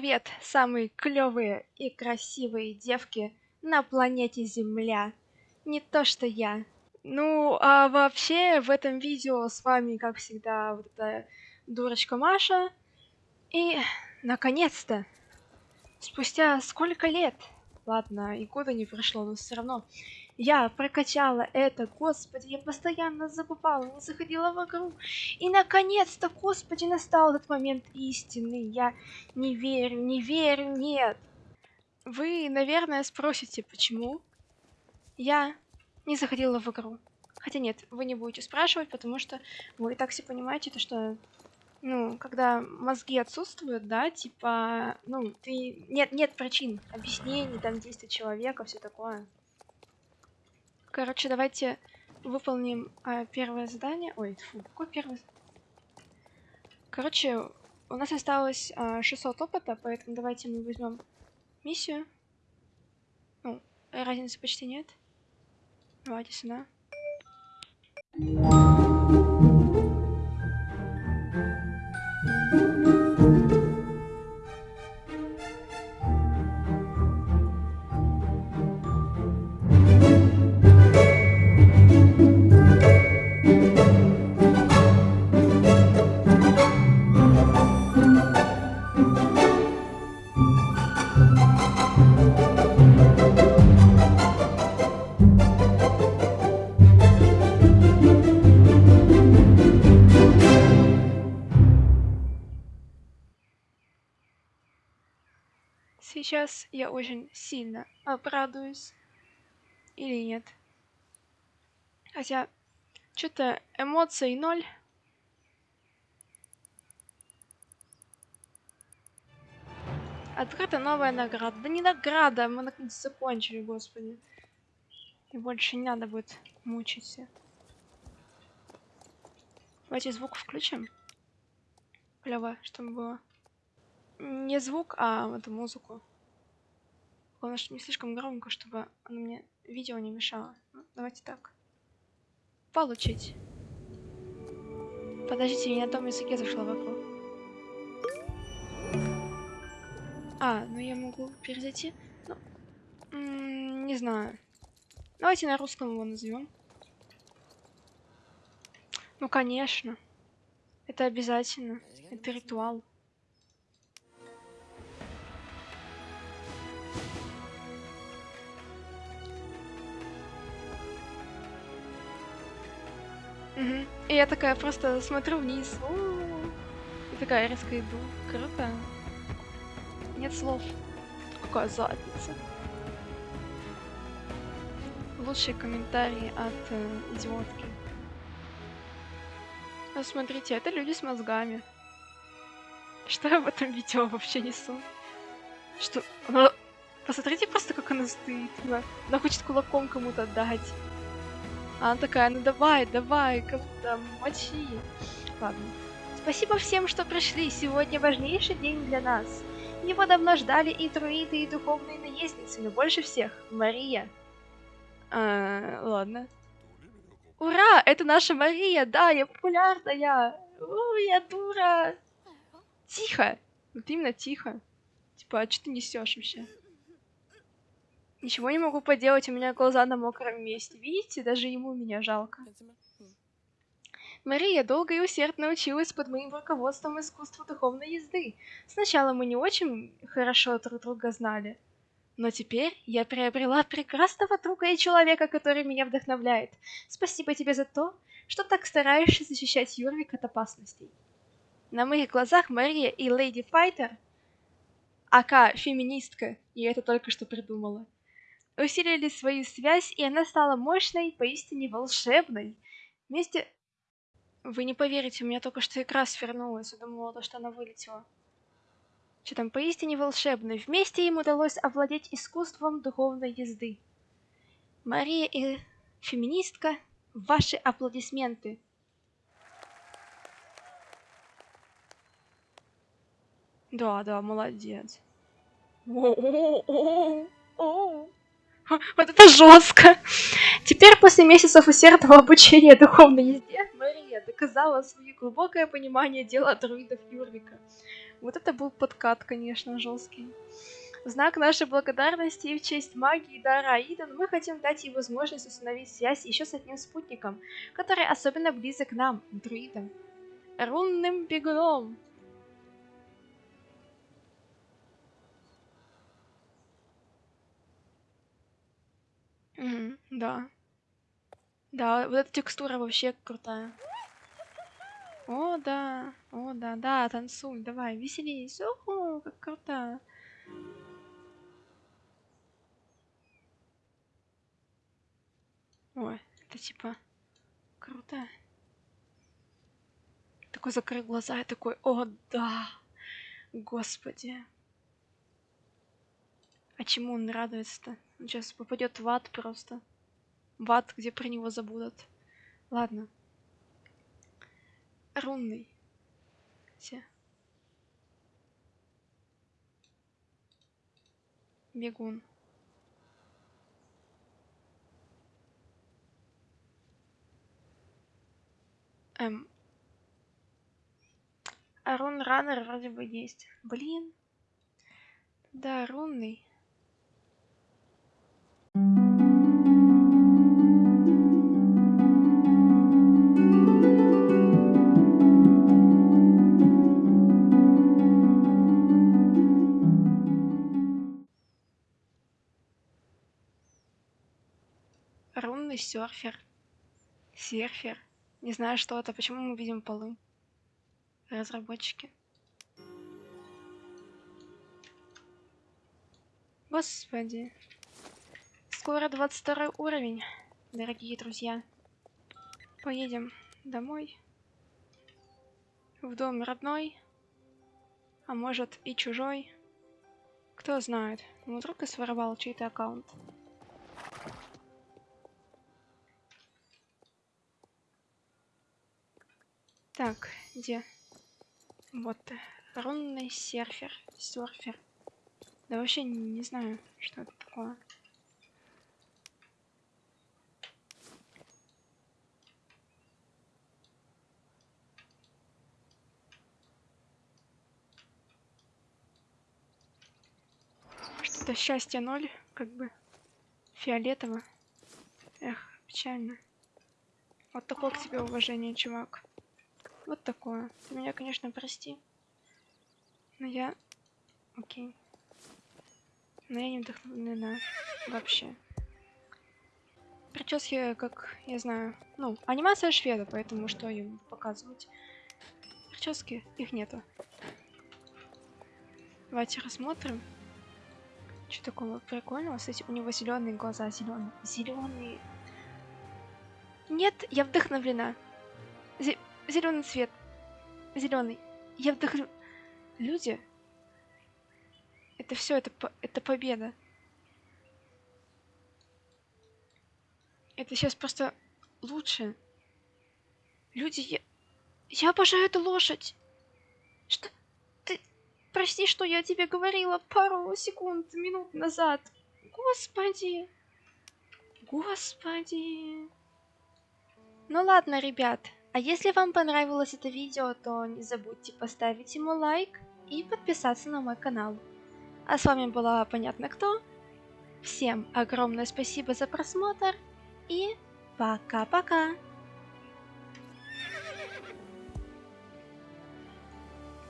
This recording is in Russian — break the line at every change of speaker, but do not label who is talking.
привет, самые клевые и красивые девки на планете Земля. Не то что я. Ну, а вообще в этом видео с вами, как всегда, вот эта дурочка Маша. И, наконец-то, спустя сколько лет, ладно, и года не прошло, но все равно, я прокачала это, господи, я постоянно забывала, не заходила в игру. И наконец-то, господи, настал этот момент истины. Я не верю, не верю, нет. Вы, наверное, спросите, почему я не заходила в игру. Хотя нет, вы не будете спрашивать, потому что вы и так все понимаете, то что, ну, когда мозги отсутствуют, да, типа, ну, ты... Нет, нет причин, объяснений, там, действий человека, все такое. Короче, давайте выполним а, первое задание. Ой, фу, какое первое? Короче, у нас осталось а, 600 опыта, поэтому давайте мы возьмем миссию. Ну, разницы почти нет. Давайте сюда. Сейчас я очень сильно обрадуюсь. Или нет. Хотя, что-то эмоций ноль. Открыта новая награда. Да не награда, мы наконец закончили, господи. И больше не надо будет мучиться. Давайте звук включим. Клево, чтобы было. Не звук, а эту музыку. Главное, что не слишком громко, чтобы оно мне видео не мешало. Ну, давайте так. Получить. Подождите, я на том языке зашла в игру. А, ну я могу перезайти. Ну, не знаю. Давайте на русском его назовем. Ну, конечно. Это обязательно. Это ритуал. Угу. И я такая просто смотрю вниз. У -у -у. И такая резко иду. Круто. Нет слов. Какая задница. Лучшие комментарии от э, идиотки. А смотрите, это люди с мозгами. Что я в этом видео вообще несу? Что? Она... Посмотрите просто, как она стоит. Она, она хочет кулаком кому-то дать. Она такая, ну давай, давай, как там, мочи. Ладно. Спасибо всем, что пришли. Сегодня важнейший день для нас. Его давно ждали и друиды, и духовные наездницы, но больше всех Мария. А, ладно. Ура! Это наша Мария! Да, я популярная! У, я дура! Тихо! Вот именно тихо. Типа, а что ты несешь вообще? Ничего не могу поделать, у меня глаза на мокром месте. Видите, даже ему меня жалко. Мария долго и усердно училась под моим руководством искусству духовной езды. Сначала мы не очень хорошо друг друга знали. Но теперь я приобрела прекрасного друга и человека, который меня вдохновляет. Спасибо тебе за то, что так стараешься защищать Юрвик от опасностей. На моих глазах Мария и Леди Файтер, ака феминистка, я это только что придумала, усилили свою связь, и она стала мощной, поистине волшебной. Вместе... Вы не поверите, у меня только что игра свернулась, я думала, что она вылетела. Что там, поистине волшебной. Вместе им удалось овладеть искусством духовной езды. Мария и феминистка, ваши аплодисменты. Да, да, молодец. О-о-о-о-о. Вот это жестко. Теперь, после месяцев усердного обучения духовной езде, Мария доказала свое глубокое понимание дела друидов Юрвика. Вот это был подкат, конечно, жесткий. В знак нашей благодарности и в честь магии дара Аидан мы хотим дать ей возможность установить связь еще с одним спутником, который особенно близок к нам, друидам. Рунным бегуном. Да. Да, вот эта текстура вообще крутая. О, да, о, да, да, танцуй, давай, веселись. Ого, как круто. Ой, это типа круто. Такой закрыл глаза и такой, о, да, господи. А чему он радуется-то? Он сейчас попадет в ад просто. В ад, где про него забудут. Ладно. Рунный. Все. Бегун. Эм. А рун раннер вроде бы есть. Блин. Да, рунный. Серфер. Серфер. Не знаю, что это. Почему мы видим полы? Разработчики. Господи. Скоро 22 уровень, дорогие друзья. Поедем домой. В дом родной. А может и чужой. Кто знает. Вдруг и своровал чей-то аккаунт. Так, где? Вот, рунный серфер, серфер. Да вообще не, не знаю, что это такое. Что-то счастье ноль, как бы фиолетово. Эх, печально. Вот такое к тебе уважение, чувак. Вот такое. Ты меня, конечно, прости. Но я... Окей. Но я не вдохновлена вообще. Прически, как я знаю, ну, анимация шведа, поэтому что им показывать. Прически, их нету. Давайте рассмотрим. Что такого прикольного? Кстати, у него зеленые глаза, зеленые. Зеленые. Нет, я вдохновлена. Зе Зеленый цвет. Зеленый. Я вдохну... Люди. Это все, это, это победа. Это сейчас просто лучше. Люди, я... Я обожаю эту лошадь. Что? Ты... Прости, что я тебе говорила пару секунд, минут назад. Господи. Господи. Ну ладно, ребят. А если вам понравилось это видео, то не забудьте поставить ему лайк и подписаться на мой канал. А с вами была Понятно Кто. Всем огромное спасибо за просмотр и пока-пока!